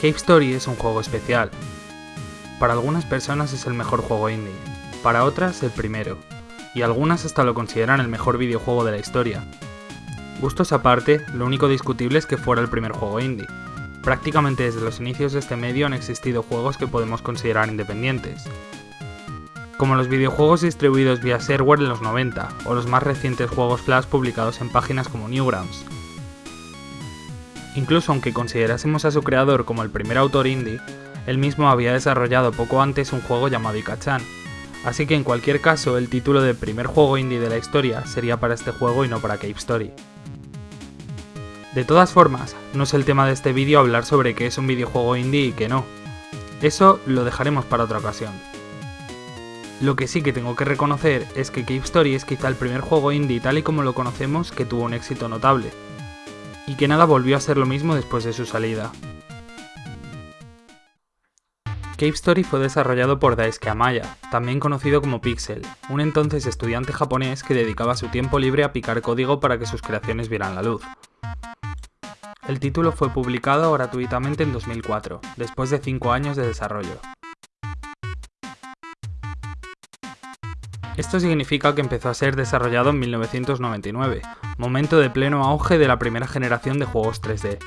Cave Story es un juego especial. Para algunas personas es el mejor juego indie, para otras el primero, y algunas hasta lo consideran el mejor videojuego de la historia. Gustos aparte, lo único discutible es que fuera el primer juego indie. Prácticamente desde los inicios de este medio han existido juegos que podemos considerar independientes. Como los videojuegos distribuidos vía shareware en los 90, o los más recientes juegos Flash publicados en páginas como Newgrounds. Incluso aunque considerásemos a su creador como el primer autor indie, él mismo había desarrollado poco antes un juego llamado Ikachan, así que en cualquier caso el título de primer juego indie de la historia sería para este juego y no para Cave Story. De todas formas, no es el tema de este vídeo hablar sobre qué es un videojuego indie y qué no. Eso lo dejaremos para otra ocasión. Lo que sí que tengo que reconocer es que Cave Story es quizá el primer juego indie tal y como lo conocemos que tuvo un éxito notable, y que nada volvió a ser lo mismo después de su salida. Cave Story fue desarrollado por Daisuke Amaya, también conocido como Pixel, un entonces estudiante japonés que dedicaba su tiempo libre a picar código para que sus creaciones vieran la luz. El título fue publicado gratuitamente en 2004, después de 5 años de desarrollo. Esto significa que empezó a ser desarrollado en 1999, momento de pleno auge de la primera generación de juegos 3D.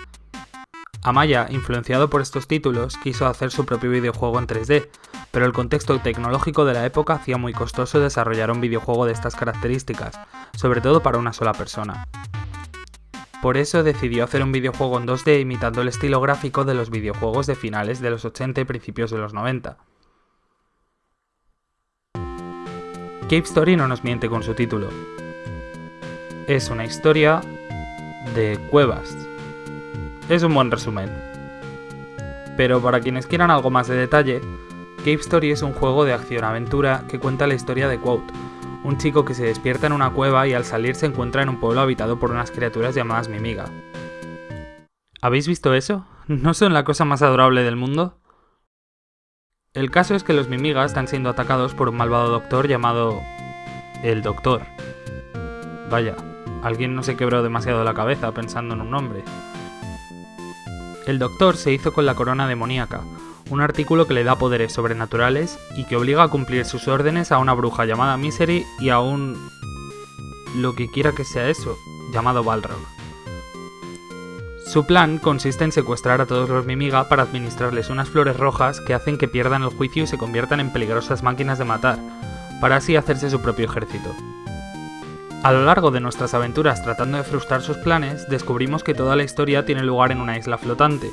Amaya, influenciado por estos títulos, quiso hacer su propio videojuego en 3D, pero el contexto tecnológico de la época hacía muy costoso desarrollar un videojuego de estas características, sobre todo para una sola persona. Por eso decidió hacer un videojuego en 2D imitando el estilo gráfico de los videojuegos de finales de los 80 y principios de los 90. Cave Story no nos miente con su título. Es una historia de cuevas. Es un buen resumen. Pero para quienes quieran algo más de detalle, Cave Story es un juego de acción-aventura que cuenta la historia de Quote, un chico que se despierta en una cueva y al salir se encuentra en un pueblo habitado por unas criaturas llamadas Mimiga. ¿Habéis visto eso? ¿No son la cosa más adorable del mundo? El caso es que los Mimigas están siendo atacados por un malvado doctor llamado... El Doctor. Vaya, alguien no se quebró demasiado la cabeza pensando en un nombre. El Doctor se hizo con la corona demoníaca, un artículo que le da poderes sobrenaturales y que obliga a cumplir sus órdenes a una bruja llamada Misery y a un... lo que quiera que sea eso, llamado Balrog. Su plan consiste en secuestrar a todos los Mimiga para administrarles unas flores rojas que hacen que pierdan el juicio y se conviertan en peligrosas máquinas de matar, para así hacerse su propio ejército. A lo largo de nuestras aventuras tratando de frustrar sus planes, descubrimos que toda la historia tiene lugar en una isla flotante,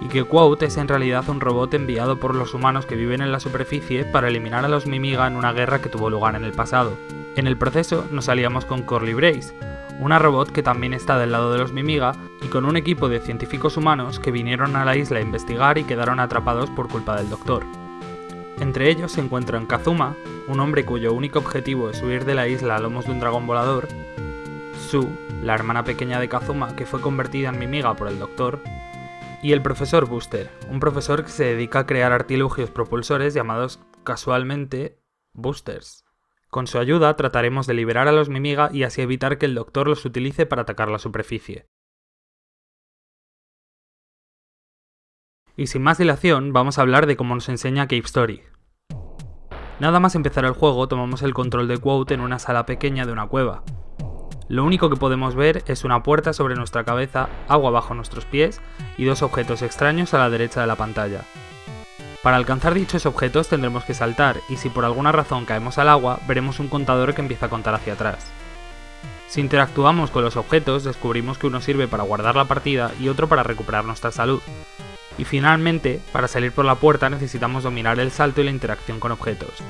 y que Quote es en realidad un robot enviado por los humanos que viven en la superficie para eliminar a los Mimiga en una guerra que tuvo lugar en el pasado. En el proceso nos aliamos con Corley Brace, una robot que también está del lado de los Mimiga y con un equipo de científicos humanos que vinieron a la isla a investigar y quedaron atrapados por culpa del Doctor. Entre ellos se encuentran Kazuma, un hombre cuyo único objetivo es huir de la isla a lomos de un dragón volador, Su, la hermana pequeña de Kazuma que fue convertida en Mimiga por el Doctor, y el profesor Booster, un profesor que se dedica a crear artilugios propulsores llamados casualmente boosters. Con su ayuda trataremos de liberar a los Mimiga y así evitar que el Doctor los utilice para atacar la superficie. Y sin más dilación, vamos a hablar de cómo nos enseña Cave Story. Nada más empezar el juego, tomamos el control de Quote en una sala pequeña de una cueva. Lo único que podemos ver es una puerta sobre nuestra cabeza, agua bajo nuestros pies y dos objetos extraños a la derecha de la pantalla. Para alcanzar dichos objetos tendremos que saltar y si por alguna razón caemos al agua veremos un contador que empieza a contar hacia atrás. Si interactuamos con los objetos descubrimos que uno sirve para guardar la partida y otro para recuperar nuestra salud. Y finalmente, para salir por la puerta necesitamos dominar el salto y la interacción con objetos.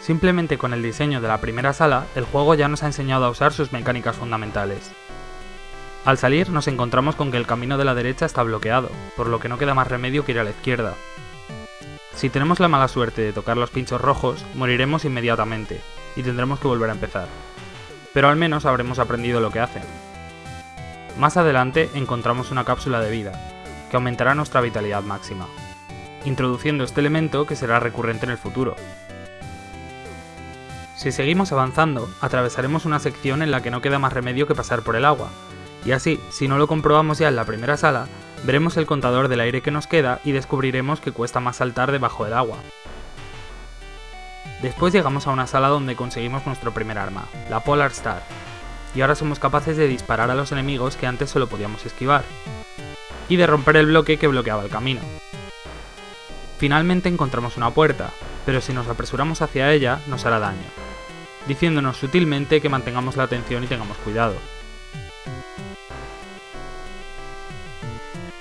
Simplemente con el diseño de la primera sala, el juego ya nos ha enseñado a usar sus mecánicas fundamentales. Al salir nos encontramos con que el camino de la derecha está bloqueado, por lo que no queda más remedio que ir a la izquierda. Si tenemos la mala suerte de tocar los pinchos rojos, moriremos inmediatamente, y tendremos que volver a empezar. Pero al menos habremos aprendido lo que hacen. Más adelante encontramos una cápsula de vida, que aumentará nuestra vitalidad máxima, introduciendo este elemento que será recurrente en el futuro, Si seguimos avanzando, atravesaremos una sección en la que no queda más remedio que pasar por el agua, y así, si no lo comprobamos ya en la primera sala, veremos el contador del aire que nos queda y descubriremos que cuesta más saltar debajo del agua. Después llegamos a una sala donde conseguimos nuestro primer arma, la Polar Star, y ahora somos capaces de disparar a los enemigos que antes solo podíamos esquivar, y de romper el bloque que bloqueaba el camino. Finalmente encontramos una puerta, pero si nos apresuramos hacia ella nos hará daño, diciéndonos sutilmente que mantengamos la atención y tengamos cuidado.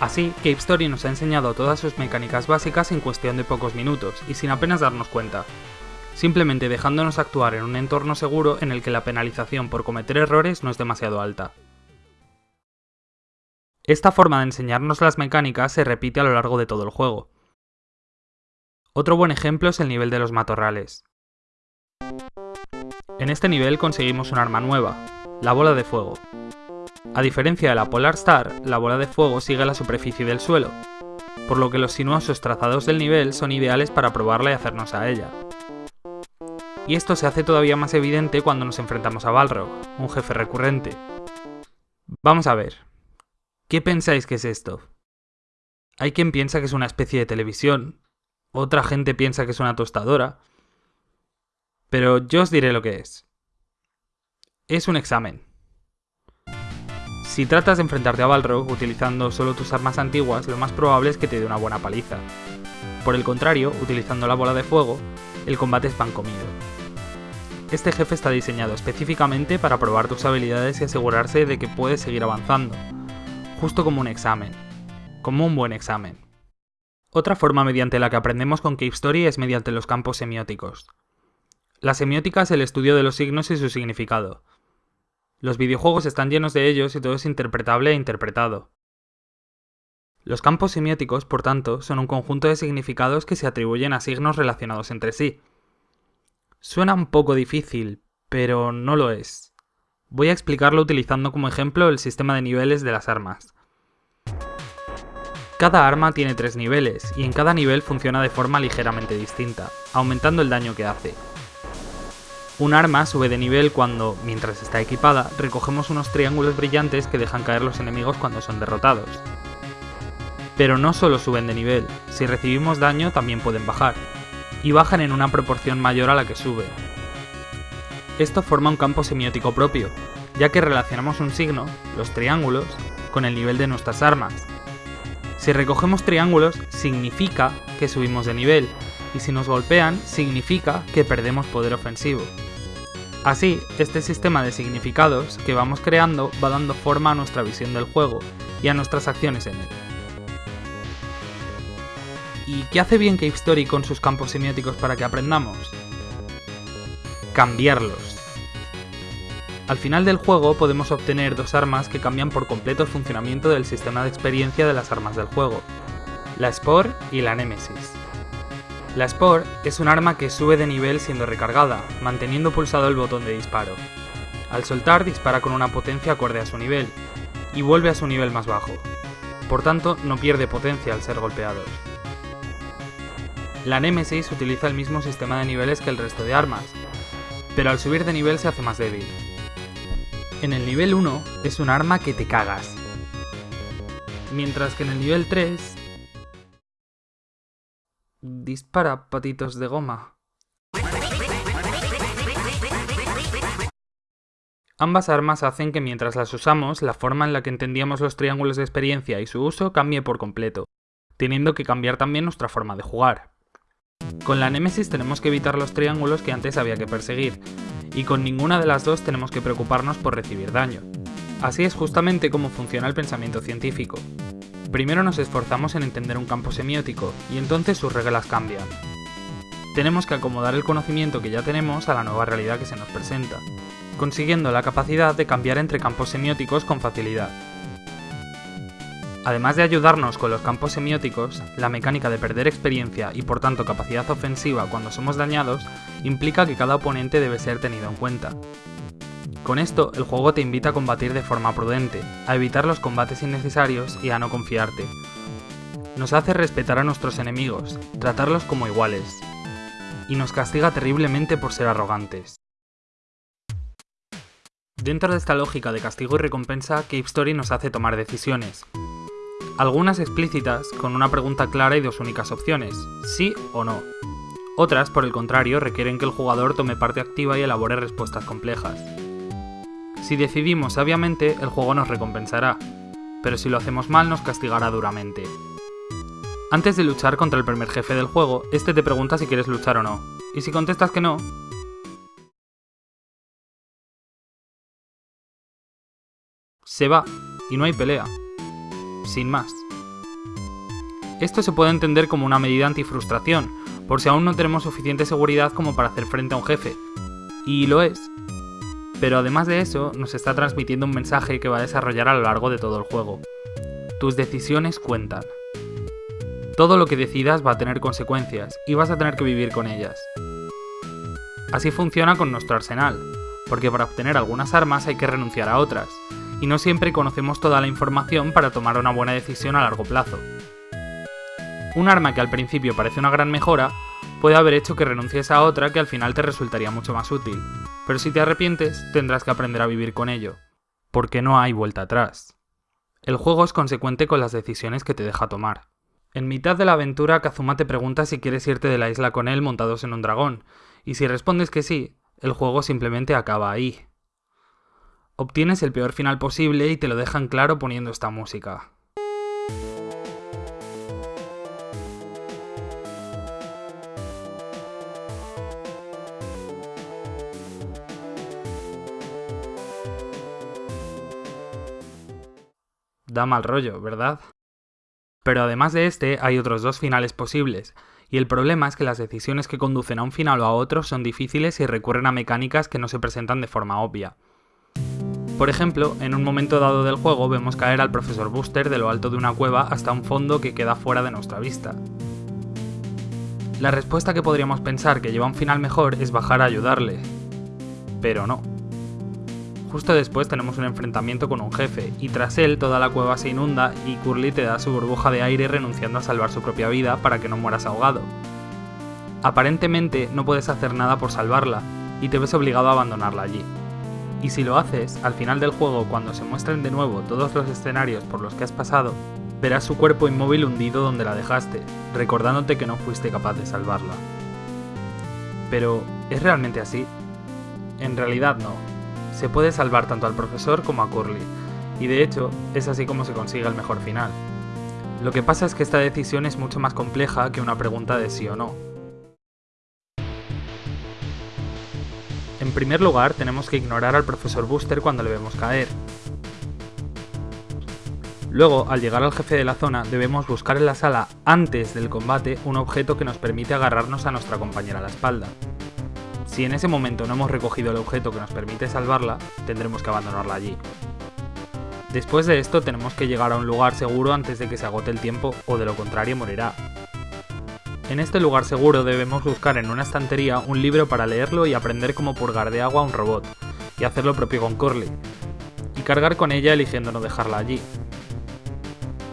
Así, Cape Story nos ha enseñado todas sus mecánicas básicas en cuestión de pocos minutos y sin apenas darnos cuenta, simplemente dejándonos actuar en un entorno seguro en el que la penalización por cometer errores no es demasiado alta. Esta forma de enseñarnos las mecánicas se repite a lo largo de todo el juego. Otro buen ejemplo es el nivel de los matorrales. En este nivel conseguimos un arma nueva, la bola de fuego. A diferencia de la Polar Star, la bola de fuego sigue la superficie del suelo, por lo que los sinuosos trazados del nivel son ideales para probarla y hacernos a ella y esto se hace todavía más evidente cuando nos enfrentamos a Balrog, un jefe recurrente. Vamos a ver, ¿qué pensáis que es esto? Hay quien piensa que es una especie de televisión, otra gente piensa que es una tostadora, pero yo os diré lo que es. Es un examen. Si tratas de enfrentarte a Balrog utilizando solo tus armas antiguas, lo más probable es que te dé una buena paliza. Por el contrario, utilizando la bola de fuego, el combate es pan comido. Este jefe está diseñado específicamente para probar tus habilidades y asegurarse de que puedes seguir avanzando, justo como un examen, como un buen examen. Otra forma mediante la que aprendemos con Cave Story es mediante los campos semióticos. La semiótica es el estudio de los signos y su significado. Los videojuegos están llenos de ellos y todo es interpretable e interpretado. Los campos semióticos, por tanto, son un conjunto de significados que se atribuyen a signos relacionados entre sí, Suena un poco difícil, pero no lo es. Voy a explicarlo utilizando como ejemplo el sistema de niveles de las armas. Cada arma tiene tres niveles, y en cada nivel funciona de forma ligeramente distinta, aumentando el daño que hace. Un arma sube de nivel cuando, mientras está equipada, recogemos unos triángulos brillantes que dejan caer los enemigos cuando son derrotados. Pero no solo suben de nivel, si recibimos daño también pueden bajar, y bajan en una proporción mayor a la que sube. Esto forma un campo semiótico propio, ya que relacionamos un signo, los triángulos, con el nivel de nuestras armas. Si recogemos triángulos, significa que subimos de nivel, y si nos golpean, significa que perdemos poder ofensivo. Así, este sistema de significados que vamos creando va dando forma a nuestra visión del juego y a nuestras acciones en él. ¿Y qué hace bien Story con sus campos semióticos para que aprendamos? Cambiarlos. Al final del juego podemos obtener dos armas que cambian por completo el funcionamiento del sistema de experiencia de las armas del juego, la Spore y la Nemesis. La Spore es un arma que sube de nivel siendo recargada, manteniendo pulsado el botón de disparo. Al soltar dispara con una potencia acorde a su nivel, y vuelve a su nivel más bajo. Por tanto, no pierde potencia al ser golpeado. La Nemesis utiliza el mismo sistema de niveles que el resto de armas, pero al subir de nivel se hace más débil. En el nivel 1 es un arma que te cagas, mientras que en el nivel 3 dispara patitos de goma. Ambas armas hacen que mientras las usamos, la forma en la que entendíamos los triángulos de experiencia y su uso cambie por completo, teniendo que cambiar también nuestra forma de jugar. Con la Nemesis tenemos que evitar los triángulos que antes había que perseguir, y con ninguna de las dos tenemos que preocuparnos por recibir daño. Así es justamente como funciona el pensamiento científico. Primero nos esforzamos en entender un campo semiótico, y entonces sus reglas cambian. Tenemos que acomodar el conocimiento que ya tenemos a la nueva realidad que se nos presenta, consiguiendo la capacidad de cambiar entre campos semióticos con facilidad. Además de ayudarnos con los campos semióticos, la mecánica de perder experiencia y por tanto capacidad ofensiva cuando somos dañados implica que cada oponente debe ser tenido en cuenta. Con esto, el juego te invita a combatir de forma prudente, a evitar los combates innecesarios y a no confiarte. Nos hace respetar a nuestros enemigos, tratarlos como iguales, y nos castiga terriblemente por ser arrogantes. Dentro de esta lógica de castigo y recompensa, Cave Story nos hace tomar decisiones. Algunas explícitas, con una pregunta clara y dos únicas opciones, sí o no. Otras, por el contrario, requieren que el jugador tome parte activa y elabore respuestas complejas. Si decidimos sabiamente, el juego nos recompensará, pero si lo hacemos mal nos castigará duramente. Antes de luchar contra el primer jefe del juego, este te pregunta si quieres luchar o no, y si contestas que no, se va y no hay pelea. Sin más. Esto se puede entender como una medida antifrustración, por si aún no tenemos suficiente seguridad como para hacer frente a un jefe. Y lo es. Pero además de eso, nos está transmitiendo un mensaje que va a desarrollar a lo largo de todo el juego. Tus decisiones cuentan. Todo lo que decidas va a tener consecuencias, y vas a tener que vivir con ellas. Así funciona con nuestro arsenal, porque para obtener algunas armas hay que renunciar a otras, y no siempre conocemos toda la información para tomar una buena decisión a largo plazo. Un arma que al principio parece una gran mejora, puede haber hecho que renuncies a otra que al final te resultaría mucho más útil, pero si te arrepientes tendrás que aprender a vivir con ello, porque no hay vuelta atrás. El juego es consecuente con las decisiones que te deja tomar. En mitad de la aventura, Kazuma te pregunta si quieres irte de la isla con él montados en un dragón, y si respondes que sí, el juego simplemente acaba ahí. Obtienes el peor final posible y te lo dejan claro poniendo esta música. Da mal rollo, ¿verdad? Pero además de este, hay otros dos finales posibles, y el problema es que las decisiones que conducen a un final o a otro son difíciles y recurren a mecánicas que no se presentan de forma obvia. Por ejemplo, en un momento dado del juego vemos caer al profesor Booster de lo alto de una cueva hasta un fondo que queda fuera de nuestra vista. La respuesta que podríamos pensar que lleva un final mejor es bajar a ayudarle, pero no. Justo después tenemos un enfrentamiento con un jefe, y tras él toda la cueva se inunda y Curly te da su burbuja de aire renunciando a salvar su propia vida para que no mueras ahogado. Aparentemente no puedes hacer nada por salvarla, y te ves obligado a abandonarla allí. Y si lo haces, al final del juego, cuando se muestren de nuevo todos los escenarios por los que has pasado, verás su cuerpo inmóvil hundido donde la dejaste, recordándote que no fuiste capaz de salvarla. Pero, ¿es realmente así? En realidad no. Se puede salvar tanto al profesor como a Curly, y de hecho, es así como se consigue el mejor final. Lo que pasa es que esta decisión es mucho más compleja que una pregunta de sí o no. En primer lugar, tenemos que ignorar al profesor Booster cuando le vemos caer. Luego, al llegar al jefe de la zona, debemos buscar en la sala, antes del combate, un objeto que nos permite agarrarnos a nuestra compañera a la espalda. Si en ese momento no hemos recogido el objeto que nos permite salvarla, tendremos que abandonarla allí. Después de esto tenemos que llegar a un lugar seguro antes de que se agote el tiempo o de lo contrario morirá. En este lugar seguro debemos buscar en una estantería un libro para leerlo y aprender cómo purgar de agua a un robot, y hacer lo propio con Curly, y cargar con ella eligiendo no dejarla allí.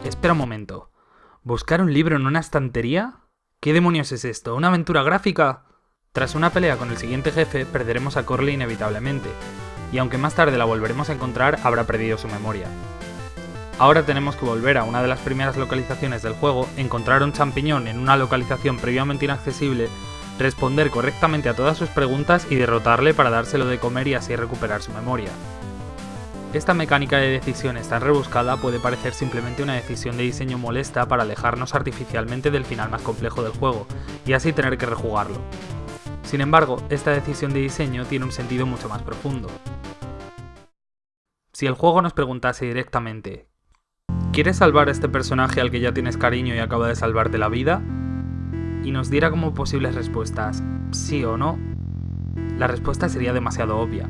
Espera un momento, ¿buscar un libro en una estantería? ¿Qué demonios es esto? ¿Una aventura gráfica? Tras una pelea con el siguiente jefe, perderemos a Curly inevitablemente, y aunque más tarde la volveremos a encontrar, habrá perdido su memoria. Ahora tenemos que volver a una de las primeras localizaciones del juego, encontrar un champiñón en una localización previamente inaccesible, responder correctamente a todas sus preguntas y derrotarle para dárselo de comer y así recuperar su memoria. Esta mecánica de decisiones tan rebuscada puede parecer simplemente una decisión de diseño molesta para alejarnos artificialmente del final más complejo del juego, y así tener que rejugarlo. Sin embargo, esta decisión de diseño tiene un sentido mucho más profundo. Si el juego nos preguntase directamente ¿Quieres salvar a este personaje al que ya tienes cariño y acaba de salvarte la vida? Y nos diera como posibles respuestas sí o no, la respuesta sería demasiado obvia.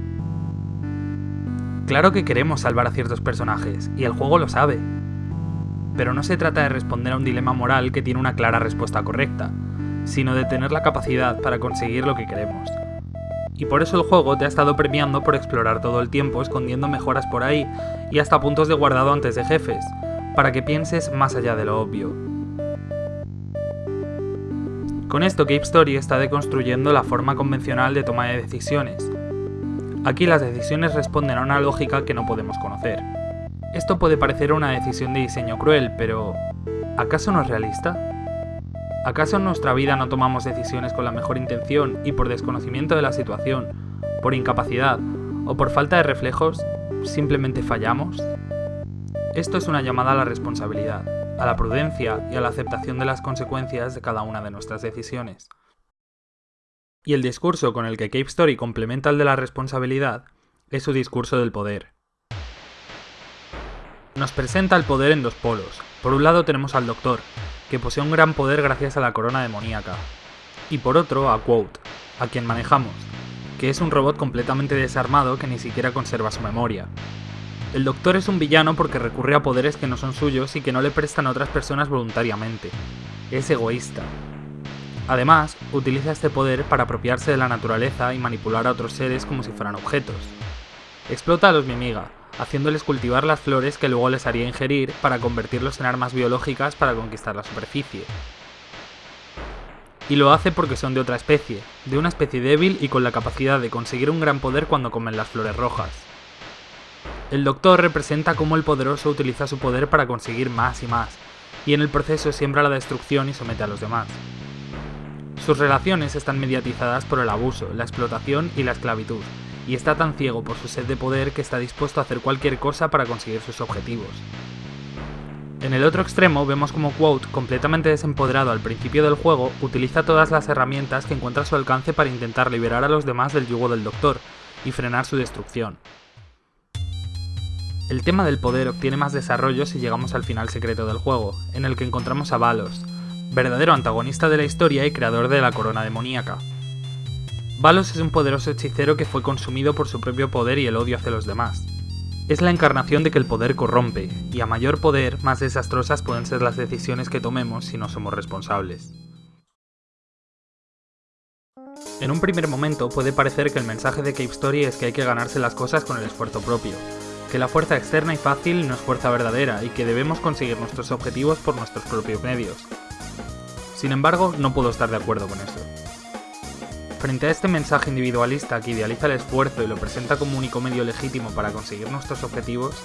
Claro que queremos salvar a ciertos personajes, y el juego lo sabe. Pero no se trata de responder a un dilema moral que tiene una clara respuesta correcta, sino de tener la capacidad para conseguir lo que queremos. Y por eso el juego te ha estado premiando por explorar todo el tiempo escondiendo mejoras por ahí y hasta puntos de guardado antes de jefes, para que pienses más allá de lo obvio. Con esto Cave Story está deconstruyendo la forma convencional de toma de decisiones. Aquí las decisiones responden a una lógica que no podemos conocer. Esto puede parecer una decisión de diseño cruel, pero ¿acaso no es realista? ¿Acaso en nuestra vida no tomamos decisiones con la mejor intención y por desconocimiento de la situación, por incapacidad o por falta de reflejos, simplemente fallamos? Esto es una llamada a la responsabilidad, a la prudencia y a la aceptación de las consecuencias de cada una de nuestras decisiones. Y el discurso con el que Cape Story complementa el de la responsabilidad es su discurso del poder. Nos presenta el poder en dos polos. Por un lado tenemos al Doctor, que posee un gran poder gracias a la corona demoníaca. Y por otro a Quote, a quien manejamos, que es un robot completamente desarmado que ni siquiera conserva su memoria. El Doctor es un villano porque recurre a poderes que no son suyos y que no le prestan a otras personas voluntariamente. Es egoísta, Además, utiliza este poder para apropiarse de la naturaleza y manipular a otros seres como si fueran objetos. Explota a los Mimiga, haciéndoles cultivar las flores que luego les haría ingerir para convertirlos en armas biológicas para conquistar la superficie. Y lo hace porque son de otra especie, de una especie débil y con la capacidad de conseguir un gran poder cuando comen las flores rojas. El Doctor representa cómo el poderoso utiliza su poder para conseguir más y más, y en el proceso siembra la destrucción y somete a los demás. Sus relaciones están mediatizadas por el abuso, la explotación y la esclavitud, y está tan ciego por su sed de poder que está dispuesto a hacer cualquier cosa para conseguir sus objetivos. En el otro extremo vemos como Quote, completamente desempoderado al principio del juego, utiliza todas las herramientas que encuentra a su alcance para intentar liberar a los demás del yugo del Doctor y frenar su destrucción. El tema del poder obtiene más desarrollo si llegamos al final secreto del juego, en el que encontramos a Valos, verdadero antagonista de la historia y creador de la corona demoníaca. Valos es un poderoso hechicero que fue consumido por su propio poder y el odio hacia los demás. Es la encarnación de que el poder corrompe, y a mayor poder, más desastrosas pueden ser las decisiones que tomemos si no somos responsables. En un primer momento puede parecer que el mensaje de Cape Story es que hay que ganarse las cosas con el esfuerzo propio, que la fuerza externa y fácil no es fuerza verdadera y que debemos conseguir nuestros objetivos por nuestros propios medios. Sin embargo, no puedo estar de acuerdo con eso. Frente a este mensaje individualista que idealiza el esfuerzo y lo presenta como único medio legítimo para conseguir nuestros objetivos,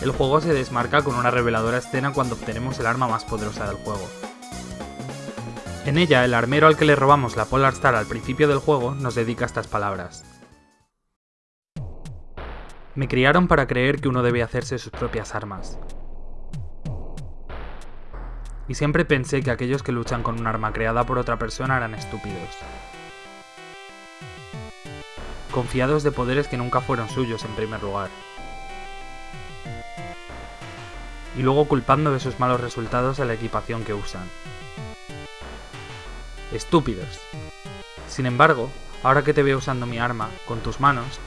el juego se desmarca con una reveladora escena cuando obtenemos el arma más poderosa del juego. En ella, el armero al que le robamos la Polar Star al principio del juego nos dedica estas palabras. Me criaron para creer que uno debe hacerse sus propias armas y siempre pensé que aquellos que luchan con un arma creada por otra persona eran estúpidos. Confiados de poderes que nunca fueron suyos en primer lugar. Y luego culpando de sus malos resultados a la equipación que usan. Estúpidos. Sin embargo, ahora que te veo usando mi arma, con tus manos,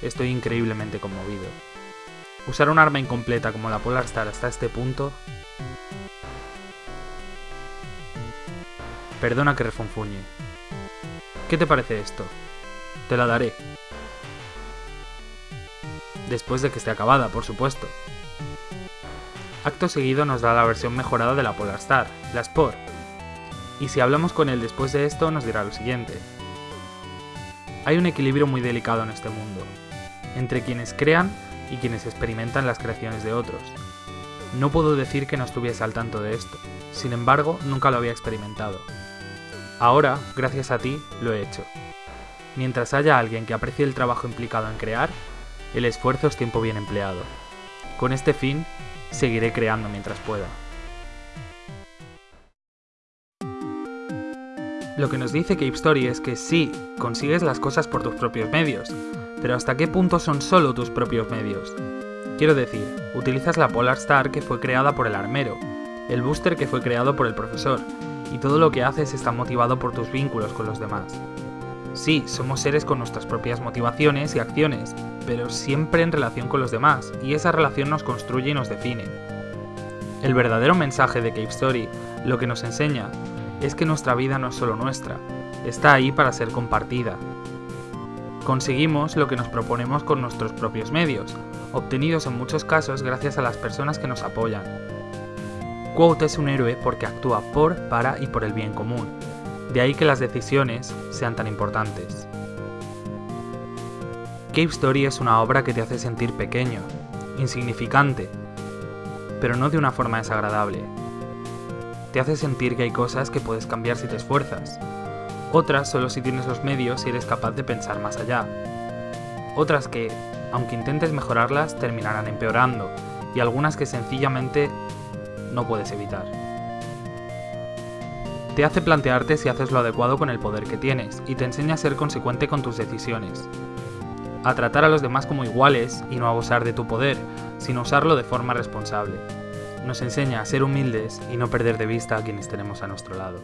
estoy increíblemente conmovido. Usar un arma incompleta como la Polar Star hasta este punto Perdona que refunfuñe. ¿Qué te parece esto? Te la daré. Después de que esté acabada, por supuesto. Acto seguido nos da la versión mejorada de la Polar Star, la Sport. Y si hablamos con él después de esto, nos dirá lo siguiente. Hay un equilibrio muy delicado en este mundo, entre quienes crean y quienes experimentan las creaciones de otros. No puedo decir que no estuviese al tanto de esto, sin embargo, nunca lo había experimentado. Ahora, gracias a ti, lo he hecho. Mientras haya alguien que aprecie el trabajo implicado en crear, el esfuerzo es tiempo bien empleado. Con este fin, seguiré creando mientras pueda. Lo que nos dice Cape Story es que sí, consigues las cosas por tus propios medios, pero ¿hasta qué punto son solo tus propios medios? Quiero decir, utilizas la Polar Star que fue creada por el armero, el booster que fue creado por el profesor, y todo lo que haces está motivado por tus vínculos con los demás. Sí, somos seres con nuestras propias motivaciones y acciones, pero siempre en relación con los demás, y esa relación nos construye y nos define. El verdadero mensaje de Cave Story, lo que nos enseña, es que nuestra vida no es solo nuestra, está ahí para ser compartida. Conseguimos lo que nos proponemos con nuestros propios medios, obtenidos en muchos casos gracias a las personas que nos apoyan, Quote es un héroe porque actúa por, para y por el bien común. De ahí que las decisiones sean tan importantes. Cave Story es una obra que te hace sentir pequeño, insignificante, pero no de una forma desagradable. Te hace sentir que hay cosas que puedes cambiar si te esfuerzas, otras solo si tienes los medios y eres capaz de pensar más allá. Otras que, aunque intentes mejorarlas, terminarán empeorando, y algunas que sencillamente no puedes evitar. Te hace plantearte si haces lo adecuado con el poder que tienes, y te enseña a ser consecuente con tus decisiones. A tratar a los demás como iguales y no abusar de tu poder, sino usarlo de forma responsable. Nos enseña a ser humildes y no perder de vista a quienes tenemos a nuestro lado.